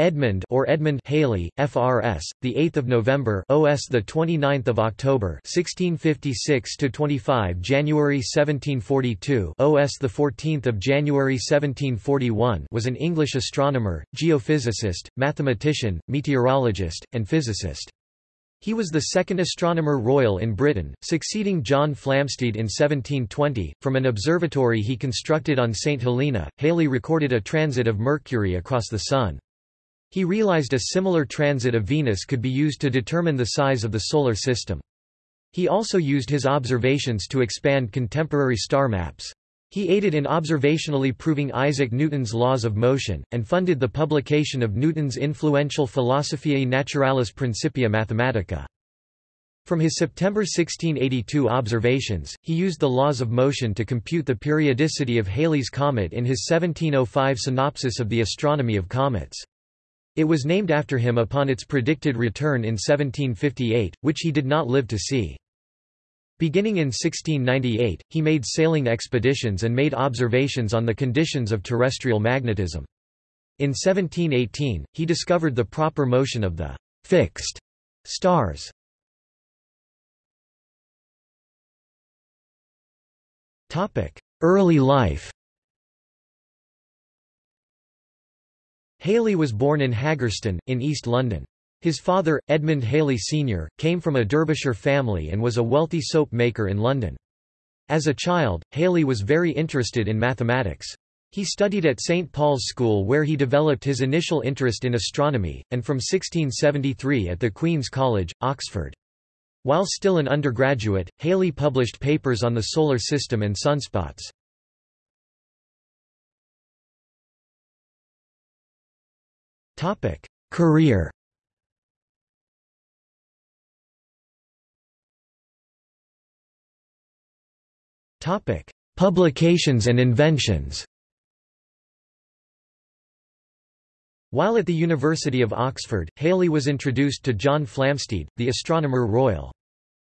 Edmund or Edmund Halley, FRS, the 8th of November, OS the 29th of October, 1656 to 25 January 1742, OS the 14th of January 1741, was an English astronomer, geophysicist, mathematician, meteorologist, and physicist. He was the second astronomer royal in Britain, succeeding John Flamsteed in 1720. From an observatory he constructed on St Helena, Halley recorded a transit of Mercury across the Sun. He realized a similar transit of Venus could be used to determine the size of the Solar System. He also used his observations to expand contemporary star maps. He aided in observationally proving Isaac Newton's laws of motion, and funded the publication of Newton's influential Philosophiae Naturalis Principia Mathematica. From his September 1682 observations, he used the laws of motion to compute the periodicity of Halley's comet in his 1705 synopsis of the astronomy of comets. It was named after him upon its predicted return in 1758, which he did not live to see. Beginning in 1698, he made sailing expeditions and made observations on the conditions of terrestrial magnetism. In 1718, he discovered the proper motion of the fixed stars. Early life Halley was born in Haggerston, in East London. His father, Edmund Halley Sr., came from a Derbyshire family and was a wealthy soap maker in London. As a child, Halley was very interested in mathematics. He studied at St Paul's School where he developed his initial interest in astronomy, and from 1673 at the Queen's College, Oxford. While still an undergraduate, Halley published papers on the Solar System and sunspots. Career. Topic: Publications and inventions. While at the University of Oxford, Halley was introduced to John Flamsteed, the Astronomer Royal.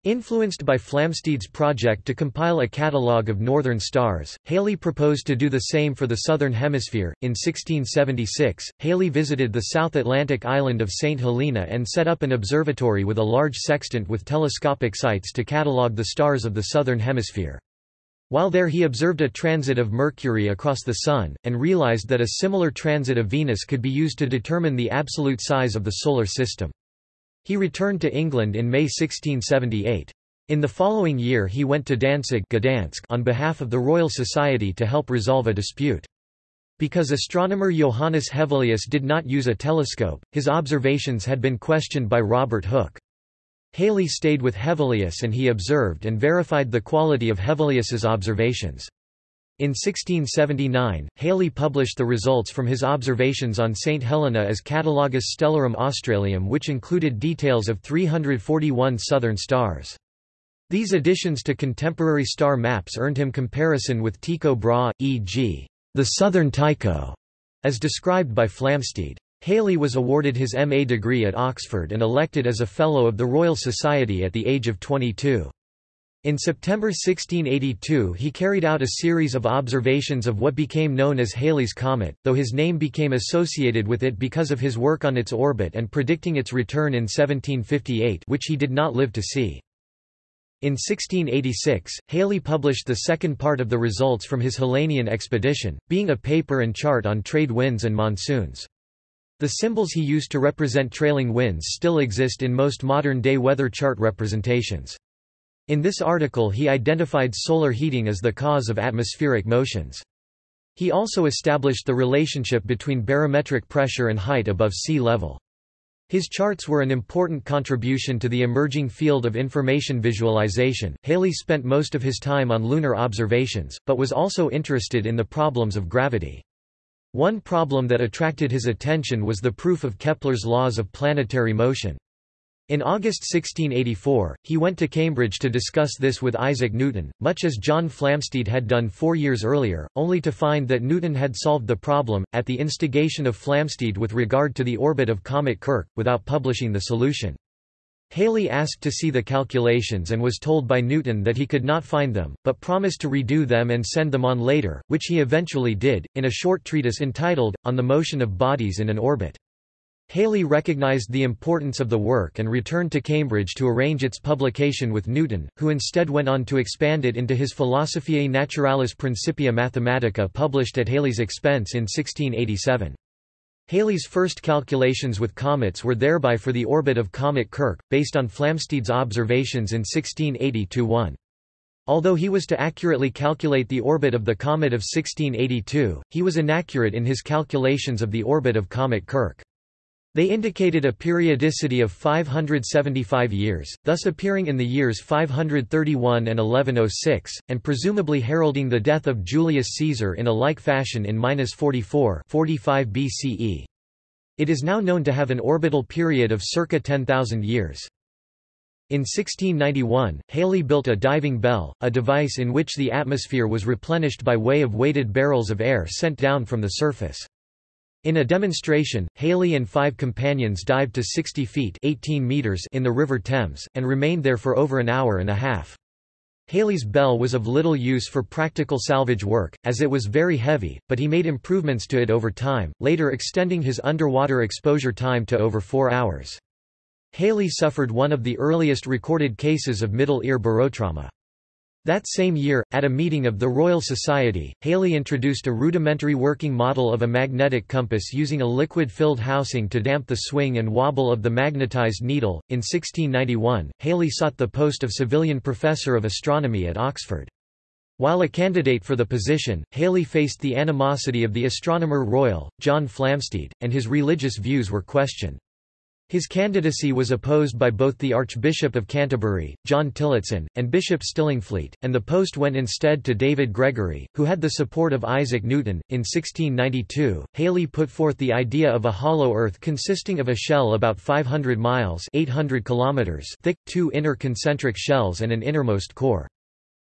Influenced by Flamsteed's project to compile a catalogue of northern stars, Halley proposed to do the same for the southern hemisphere. In 1676, Halley visited the South Atlantic island of St. Helena and set up an observatory with a large sextant with telescopic sights to catalogue the stars of the southern hemisphere. While there he observed a transit of Mercury across the Sun, and realized that a similar transit of Venus could be used to determine the absolute size of the Solar System. He returned to England in May 1678. In the following year he went to Danzig Gdansk on behalf of the Royal Society to help resolve a dispute. Because astronomer Johannes Hevelius did not use a telescope, his observations had been questioned by Robert Hooke. Halley stayed with Hevelius and he observed and verified the quality of Hevelius's observations. In 1679, Halley published the results from his observations on St. Helena as Catalogus Stellarum Australium which included details of 341 southern stars. These additions to contemporary star maps earned him comparison with Tycho Brahe, e.g., the Southern Tycho, as described by Flamsteed. Halley was awarded his MA degree at Oxford and elected as a Fellow of the Royal Society at the age of 22. In September 1682 he carried out a series of observations of what became known as Halley's Comet, though his name became associated with it because of his work on its orbit and predicting its return in 1758 which he did not live to see. In 1686, Halley published the second part of the results from his Helenian expedition, being a paper and chart on trade winds and monsoons. The symbols he used to represent trailing winds still exist in most modern-day weather chart representations. In this article he identified solar heating as the cause of atmospheric motions. He also established the relationship between barometric pressure and height above sea level. His charts were an important contribution to the emerging field of information visualization. Halley spent most of his time on lunar observations, but was also interested in the problems of gravity. One problem that attracted his attention was the proof of Kepler's laws of planetary motion. In August 1684, he went to Cambridge to discuss this with Isaac Newton, much as John Flamsteed had done four years earlier, only to find that Newton had solved the problem, at the instigation of Flamsteed with regard to the orbit of Comet Kirch, without publishing the solution. Halley asked to see the calculations and was told by Newton that he could not find them, but promised to redo them and send them on later, which he eventually did, in a short treatise entitled, On the Motion of Bodies in an Orbit. Halley recognised the importance of the work and returned to Cambridge to arrange its publication with Newton, who instead went on to expand it into his Philosophiae Naturalis Principia Mathematica published at Halley's expense in 1687. Halley's first calculations with comets were thereby for the orbit of Comet Kirch, based on Flamsteed's observations in 1680–1. Although he was to accurately calculate the orbit of the comet of 1682, he was inaccurate in his calculations of the orbit of Comet Kirch. They indicated a periodicity of 575 years, thus appearing in the years 531 and 1106, and presumably heralding the death of Julius Caesar in a like fashion in 44 45 BCE. It is now known to have an orbital period of circa 10,000 years. In 1691, Halley built a diving bell, a device in which the atmosphere was replenished by way of weighted barrels of air sent down from the surface. In a demonstration, Halley and five companions dived to 60 feet 18 meters in the River Thames, and remained there for over an hour and a half. Halley's bell was of little use for practical salvage work, as it was very heavy, but he made improvements to it over time, later extending his underwater exposure time to over four hours. Halley suffered one of the earliest recorded cases of middle ear barotrauma. That same year, at a meeting of the Royal Society, Halley introduced a rudimentary working model of a magnetic compass using a liquid-filled housing to damp the swing and wobble of the magnetized needle. In 1691, Halley sought the post of civilian Professor of Astronomy at Oxford. While a candidate for the position, Halley faced the animosity of the Astronomer Royal, John Flamsteed, and his religious views were questioned. His candidacy was opposed by both the Archbishop of Canterbury, John Tillotson, and Bishop Stillingfleet, and the post went instead to David Gregory, who had the support of Isaac Newton. In 1692, Halley put forth the idea of a hollow Earth consisting of a shell about 500 miles 800 kilometers thick, two inner concentric shells and an innermost core.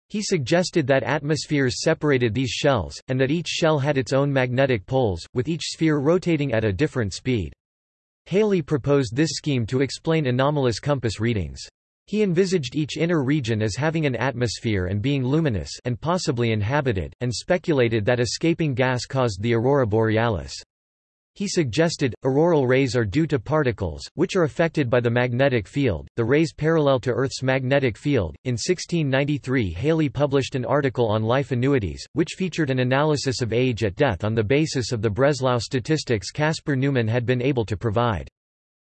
He suggested that atmospheres separated these shells, and that each shell had its own magnetic poles, with each sphere rotating at a different speed. Halley proposed this scheme to explain anomalous compass readings. He envisaged each inner region as having an atmosphere and being luminous and possibly inhabited, and speculated that escaping gas caused the aurora borealis. He suggested, auroral rays are due to particles, which are affected by the magnetic field, the rays parallel to Earth's magnetic field. In 1693 Halley published an article on life annuities, which featured an analysis of age at death on the basis of the Breslau statistics Caspar Neumann had been able to provide.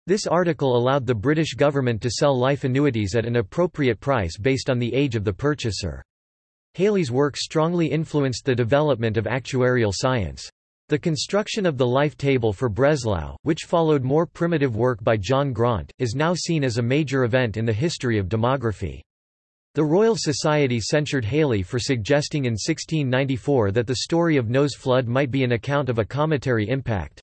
This article allowed the British government to sell life annuities at an appropriate price based on the age of the purchaser. Halley's work strongly influenced the development of actuarial science. The construction of the life table for Breslau, which followed more primitive work by John Graunt, is now seen as a major event in the history of demography. The Royal Society censured Halley for suggesting in 1694 that the story of Noah's flood might be an account of a cometary impact.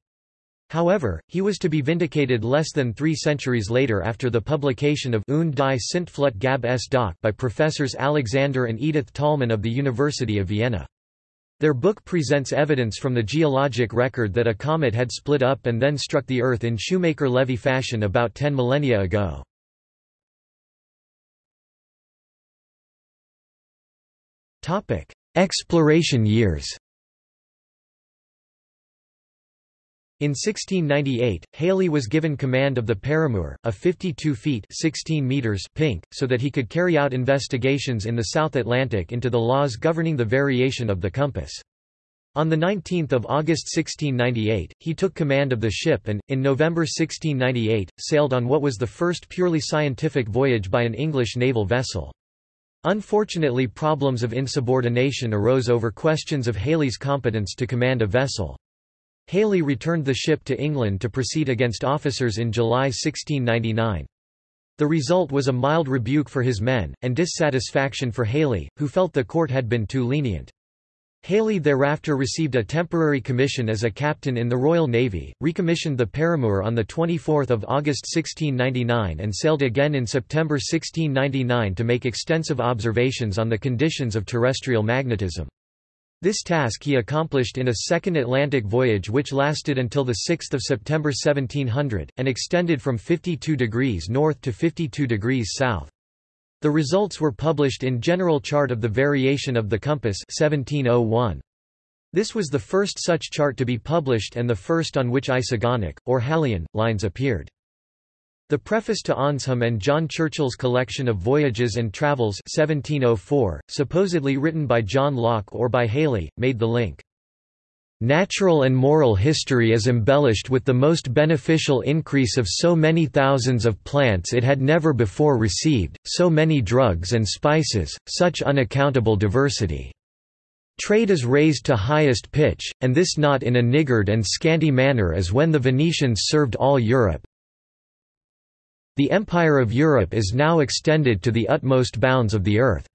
However, he was to be vindicated less than three centuries later after the publication of Und die Sintflut gab es doch by professors Alexander and Edith Tollmann of the University of Vienna. Their book presents evidence from the geologic record that a comet had split up and then struck the Earth in Shoemaker-Levy fashion about 10 millennia ago. Exploration years In 1698, Halley was given command of the Paramour, a 52 feet 16 meters pink, so that he could carry out investigations in the South Atlantic into the laws governing the variation of the compass. On 19 August 1698, he took command of the ship and, in November 1698, sailed on what was the first purely scientific voyage by an English naval vessel. Unfortunately problems of insubordination arose over questions of Halley's competence to command a vessel. Halley returned the ship to England to proceed against officers in July 1699. The result was a mild rebuke for his men, and dissatisfaction for Halley, who felt the court had been too lenient. Halley thereafter received a temporary commission as a captain in the Royal Navy, recommissioned the Paramour on 24 August 1699 and sailed again in September 1699 to make extensive observations on the conditions of terrestrial magnetism. This task he accomplished in a second Atlantic voyage which lasted until 6 September 1700, and extended from 52 degrees north to 52 degrees south. The results were published in General Chart of the Variation of the Compass 1701. This was the first such chart to be published and the first on which isogonic, or Halleian, lines appeared. The preface to Awnsham and John Churchill's collection of Voyages and Travels 1704, supposedly written by John Locke or by Halley, made the link. Natural and moral history is embellished with the most beneficial increase of so many thousands of plants it had never before received, so many drugs and spices, such unaccountable diversity. Trade is raised to highest pitch, and this not in a niggard and scanty manner as when the Venetians served all Europe. The empire of Europe is now extended to the utmost bounds of the earth.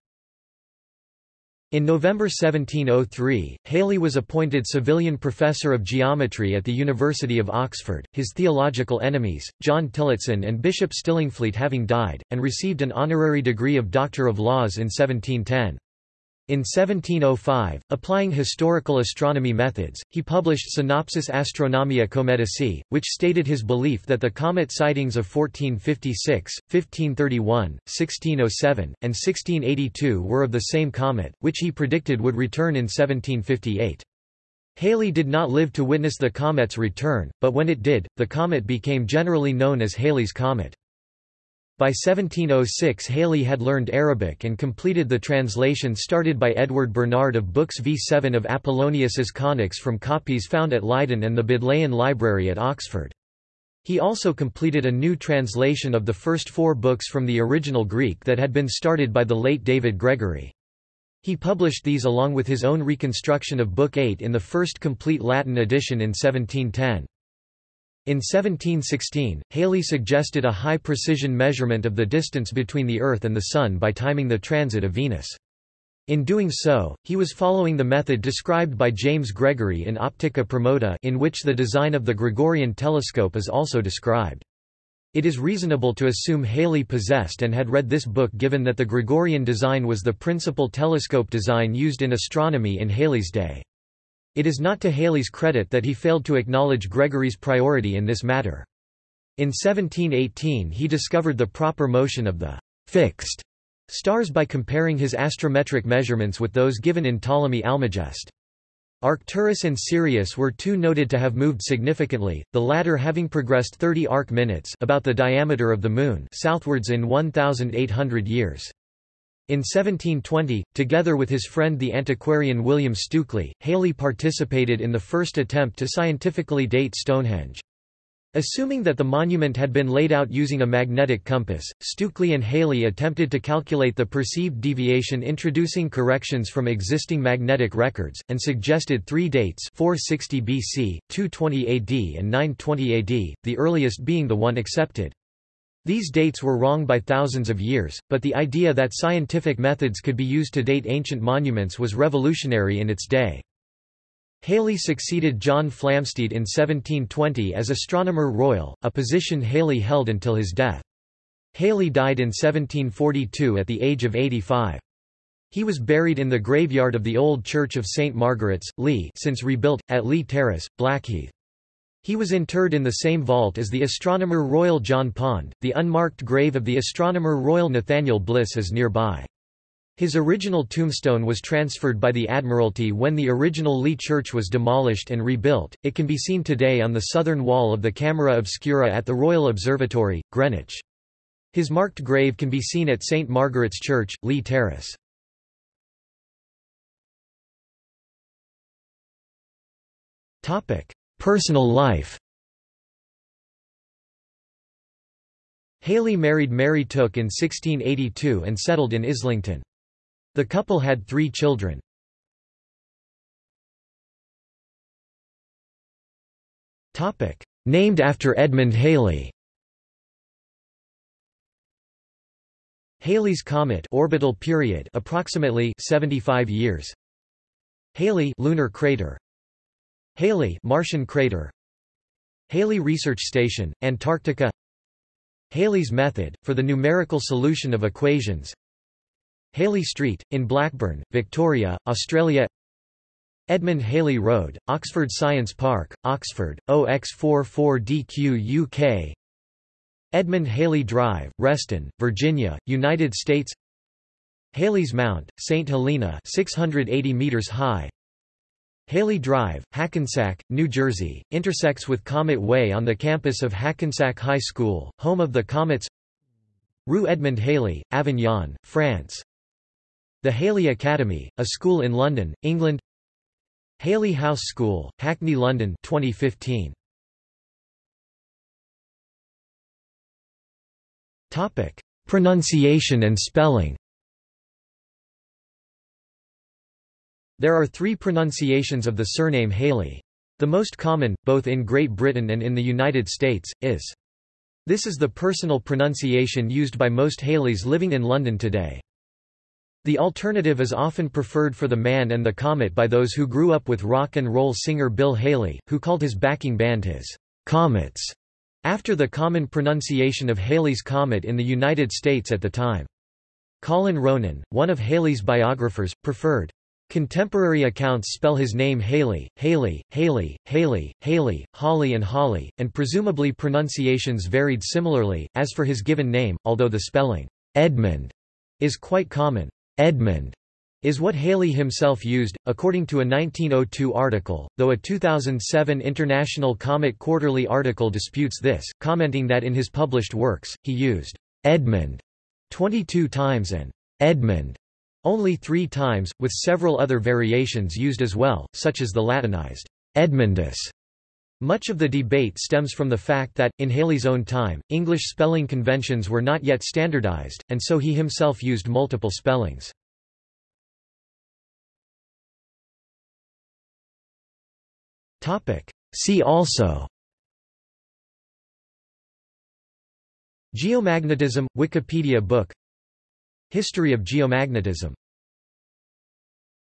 In November 1703, Halley was appointed civilian Professor of Geometry at the University of Oxford, his theological enemies, John Tillotson and Bishop Stillingfleet having died, and received an honorary degree of Doctor of Laws in 1710. In 1705, applying historical astronomy methods, he published Synopsis Astronomiae Cometicae, which stated his belief that the comet sightings of 1456, 1531, 1607, and 1682 were of the same comet, which he predicted would return in 1758. Halley did not live to witness the comet's return, but when it did, the comet became generally known as Halley's Comet. By 1706 Halley had learned Arabic and completed the translation started by Edward Bernard of books V7 of Apollonius's Conics from copies found at Leiden and the Bodleian Library at Oxford. He also completed a new translation of the first four books from the original Greek that had been started by the late David Gregory. He published these along with his own reconstruction of Book 8 in the first complete Latin edition in 1710. In 1716, Halley suggested a high-precision measurement of the distance between the Earth and the Sun by timing the transit of Venus. In doing so, he was following the method described by James Gregory in Optica Promota in which the design of the Gregorian telescope is also described. It is reasonable to assume Halley possessed and had read this book given that the Gregorian design was the principal telescope design used in astronomy in Halley's day. It is not to Halley's credit that he failed to acknowledge Gregory's priority in this matter. In 1718 he discovered the proper motion of the fixed stars by comparing his astrometric measurements with those given in Ptolemy Almagest. Arcturus and Sirius were too noted to have moved significantly, the latter having progressed 30 arc minutes about the diameter of the Moon southwards in 1,800 years. In 1720, together with his friend the antiquarian William Stukeley, Halley participated in the first attempt to scientifically date Stonehenge. Assuming that the monument had been laid out using a magnetic compass, Stukeley and Halley attempted to calculate the perceived deviation introducing corrections from existing magnetic records, and suggested three dates 460 BC, 220 AD and 920 AD, the earliest being the one accepted. These dates were wrong by thousands of years, but the idea that scientific methods could be used to date ancient monuments was revolutionary in its day. Halley succeeded John Flamsteed in 1720 as Astronomer Royal, a position Halley held until his death. Halley died in 1742 at the age of 85. He was buried in the graveyard of the old Church of St. Margaret's, Lee since rebuilt, at Lee Terrace, Blackheath. He was interred in the same vault as the Astronomer Royal John Pond. The unmarked grave of the Astronomer Royal Nathaniel Bliss is nearby. His original tombstone was transferred by the Admiralty when the original Lee Church was demolished and rebuilt. It can be seen today on the southern wall of the Camera Obscura at the Royal Observatory, Greenwich. His marked grave can be seen at St Margaret's Church, Lee Terrace. Topic: Personal life. Halley married Mary Tooke in 1682 and settled in Islington. The couple had three children. Named after Edmund Halley Halley's comet orbital period approximately 75 years. Halley lunar crater Halley Martian crater. Halley Research Station, Antarctica. Halley's method, for the numerical solution of equations. Halley Street, in Blackburn, Victoria, Australia. Edmund Halley Road, Oxford Science Park, Oxford, OX44DQ UK Edmund Halley Drive, Reston, Virginia, United States. Halley's Mount, St. Helena 680 meters high Halley Drive, Hackensack, New Jersey, intersects with Comet Way on the campus of Hackensack High School, home of the Comets Rue Edmond Halley, Avignon, France The Halley Academy, a school in London, England Halley House School, Hackney London 2015. Topic: Pronunciation and spelling. There are three pronunciations of the surname Halley. The most common, both in Great Britain and in the United States, is. This is the personal pronunciation used by most Halleys living in London today. The alternative is often preferred for the man and the comet by those who grew up with rock and roll singer Bill Haley, who called his backing band his Comets, after the common pronunciation of Halley's Comet in the United States at the time. Colin Ronan, one of Halley's biographers, preferred Contemporary accounts spell his name Haley, Haley, Haley, Haley, Haley, Holly and Holly, and presumably pronunciations varied similarly. As for his given name, although the spelling Edmund is quite common, Edmund is what Halley himself used, according to a 1902 article, though a 2007 International Comet Quarterly article disputes this, commenting that in his published works, he used Edmund 22 times and Edmund only three times, with several other variations used as well, such as the Latinized Edmundus. Much of the debate stems from the fact that, in Halley's own time, English spelling conventions were not yet standardized, and so he himself used multiple spellings. See also Geomagnetism – Wikipedia book History of geomagnetism